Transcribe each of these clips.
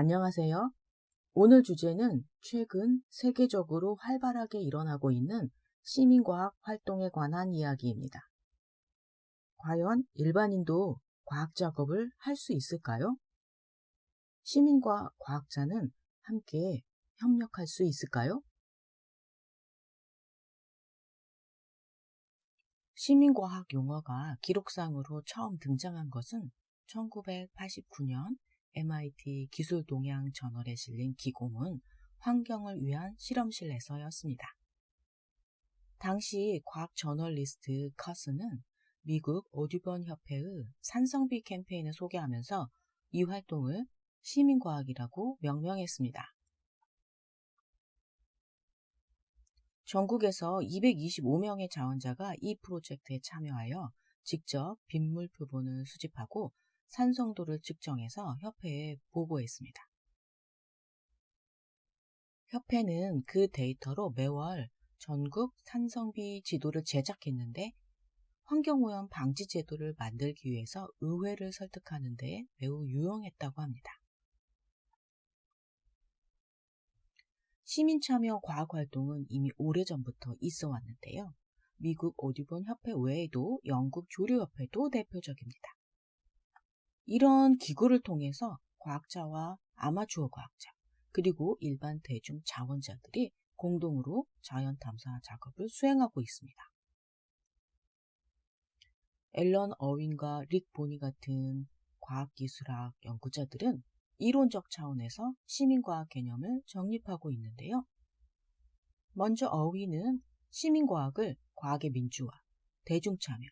안녕하세요. 오늘 주제는 최근 세계적으로 활발하게 일어나고 있는 시민과학 활동에 관한 이야기입니다. 과연 일반인도 과학 작업을 할 수 있을까요? 시민과 과학자는 함께 협력할 수 있을까요? 시민과학 용어가 기록상으로 처음 등장한 것은 1989년 MIT 기술 동향 저널에 실린 기고문 환경을 위한 실험실에서였습니다. 당시 과학 저널리스트 커스는 미국 오디번 협회의 산성비 캠페인을 소개하면서 이 활동을 시민과학이라고 명명했습니다. 전국에서 225명의 자원자가 이 프로젝트에 참여하여 직접 빗물 표본을 수집하고 산성도를 측정해서 협회에 보고했습니다. 협회는 그 데이터로 매월 전국 산성비 지도를 제작했는데 환경오염 방지 제도를 만들기 위해서 의회를 설득하는 데 매우 유용했다고 합니다. 시민참여 과학활동은 이미 오래전부터 있어 왔는데요. 미국 오디본 협회 외에도 영국 조류협회도 대표적입니다. 이런 기구를 통해서 과학자와 아마추어 과학자, 그리고 일반 대중 자원자들이 공동으로 자연 탐사 작업을 수행하고 있습니다. 앨런 어윈과 릭 보니 같은 과학기술학 연구자들은 이론적 차원에서 시민과학 개념을 정립하고 있는데요. 먼저 어윈은 시민과학을 과학의 민주화, 대중참여,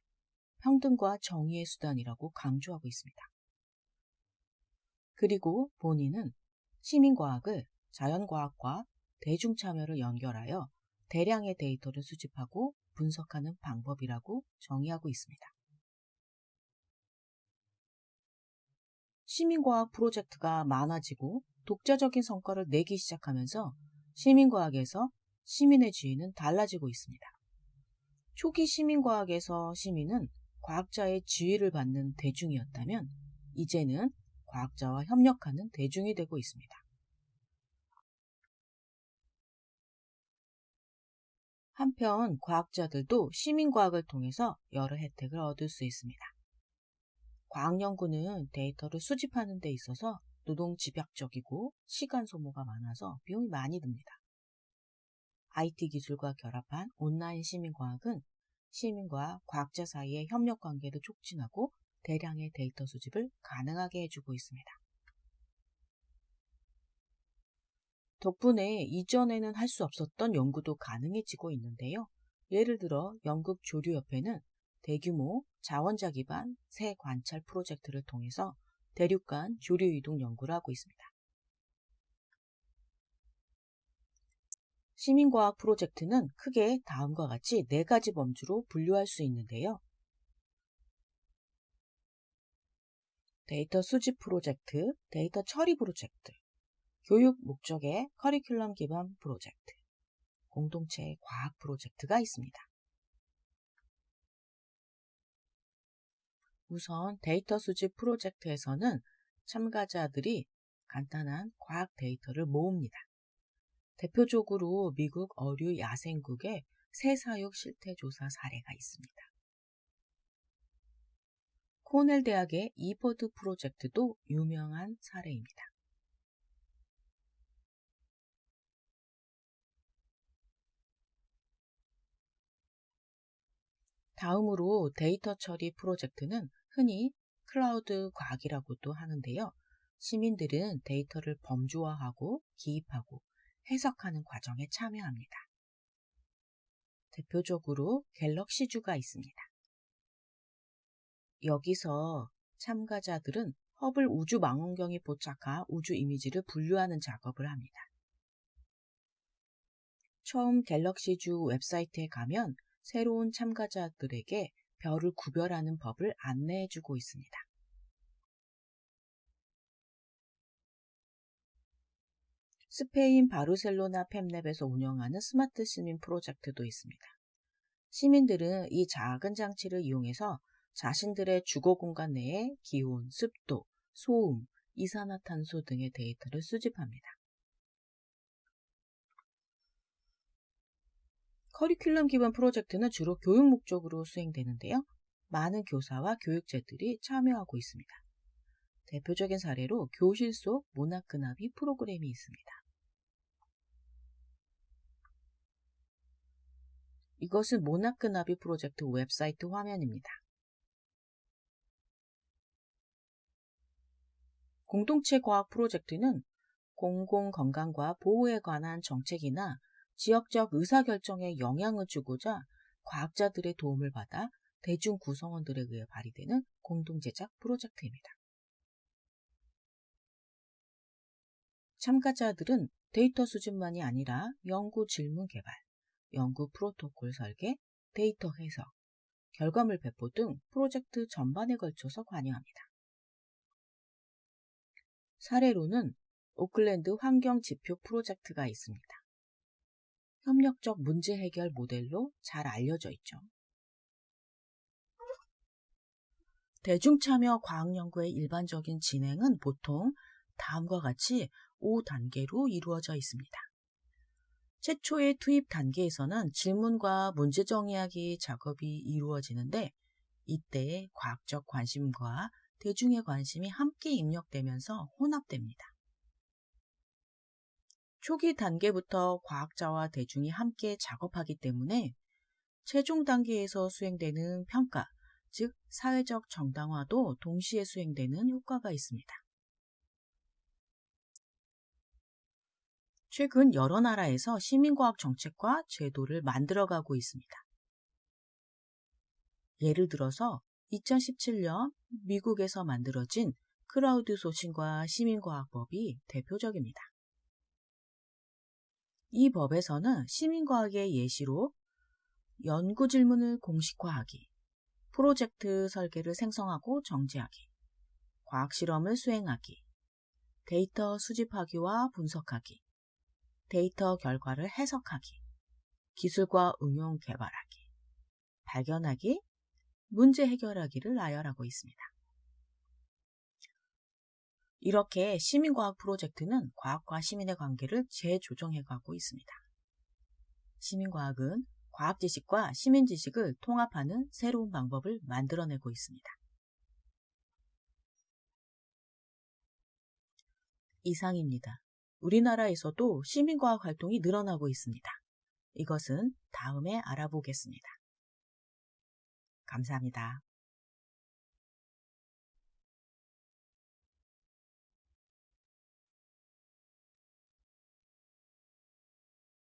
평등과 정의의 수단이라고 강조하고 있습니다. 그리고 본인은 시민과학을 자연과학과 대중참여를 연결하여 대량의 데이터를 수집하고 분석하는 방법이라고 정의하고 있습니다. 시민과학 프로젝트가 많아지고 독자적인 성과를 내기 시작하면서 시민과학에서 시민의 지위는 달라지고 있습니다. 초기 시민과학에서 시민은 과학자의 지위를 받는 대중이었다면 이제는 과학자와 협력하는 대중이 되고 있습니다. 한편 과학자들도 시민과학을 통해서 여러 혜택을 얻을 수 있습니다. 과학연구는 데이터를 수집하는 데 있어서 노동 집약적이고 시간 소모가 많아서 비용이 많이 듭니다. IT 기술과 결합한 온라인 시민과학은 시민과 과학자 사이의 협력 관계를 촉진하고 대량의 데이터 수집을 가능하게 해주고 있습니다. 덕분에 이전에는 할 수 없었던 연구도 가능해지고 있는데요. 예를 들어 영국 조류협회는 대규모 자원자 기반 새 관찰 프로젝트를 통해서 대륙 간 조류 이동 연구를 하고 있습니다. 시민과학 프로젝트는 크게 다음과 같이 네 가지 범주로 분류할 수 있는데요. 데이터 수집 프로젝트, 데이터 처리 프로젝트, 교육 목적의 커리큘럼 기반 프로젝트, 공동체 과학 프로젝트가 있습니다. 우선 데이터 수집 프로젝트에서는 참가자들이 간단한 과학 데이터를 모읍니다. 대표적으로 미국 어류 야생국의 새사육 실태 조사 사례가 있습니다. 코넬 대학의 이퍼드 프로젝트도 유명한 사례입니다. 다음으로 데이터 처리 프로젝트는 흔히 crowd 과학이라고도 하는데요. 시민들은 데이터를 범주화하고 기입하고 해석하는 과정에 참여합니다. 대표적으로 Galaxy Zoo가 있습니다. 여기서 참가자들은 허블 우주 망원경이 포착한 우주 이미지를 분류하는 작업을 합니다. 처음 Galaxy Zoo 웹사이트에 가면 새로운 참가자들에게 별을 구별하는 법을 안내해주고 있습니다. 스페인 바르셀로나 Fab Lab에서 운영하는 스마트 시민 프로젝트도 있습니다. 시민들은 이 작은 장치를 이용해서 자신들의 주거 공간 내에 기온, 습도, 소음, 이산화탄소 등의 데이터를 수집합니다. 커리큘럼 기반 프로젝트는 주로 교육 목적으로 수행되는데요. 많은 교사와 교육자들이 참여하고 있습니다. 대표적인 사례로 교실 속 문학근합이 프로그램이 있습니다. 이것은 모나크나비 프로젝트 웹사이트 화면입니다. 공동체 과학 프로젝트는 공공건강과 보호에 관한 정책이나 지역적 의사결정에 영향을 주고자 과학자들의 도움을 받아 대중 구성원들에 의해 발의되는 공동제작 프로젝트입니다. 참가자들은 데이터 수집만이 아니라 연구 질문 개발, 연구 프로토콜 설계, 데이터 해석, 결과물 배포 등 프로젝트 전반에 걸쳐서 관여합니다. 사례로는 오클랜드 환경 지표 프로젝트가 있습니다. 협력적 문제 해결 모델로 잘 알려져 있죠. 대중참여 과학연구의 일반적인 진행은 보통 다음과 같이 5단계로 이루어져 있습니다. 최초의 투입 단계에서는 질문과 문제 정의하기 작업이 이루어지는데 이때 과학적 관심과 대중의 관심이 함께 입력되면서 혼합됩니다. 초기 단계부터 과학자와 대중이 함께 작업하기 때문에 최종 단계에서 수행되는 평가, 즉 사회적 정당화도 동시에 수행되는 효과가 있습니다. 최근 여러 나라에서 시민과학 정책과 제도를 만들어가고 있습니다. 예를 들어서 2017년 미국에서 만들어진 crowdsourcing과 시민과학법이 대표적입니다. 이 법에서는 시민과학의 예시로 연구 질문을 공식화하기, 프로젝트 설계를 생성하고 정제하기, 과학 실험을 수행하기, 데이터 수집하기와 분석하기, 데이터 결과를 해석하기, 기술과 응용 개발하기, 발견하기, 문제 해결하기를 나열하고 있습니다. 이렇게 시민과학 프로젝트는 과학과 시민의 관계를 재조정해 가고 있습니다. 시민과학은 과학 지식과 시민 지식을 통합하는 새로운 방법을 만들어내고 있습니다. 이상입니다. 우리나라에서도 시민과학 활동이 늘어나고 있습니다. 이것은 다음에 알아보겠습니다. 감사합니다.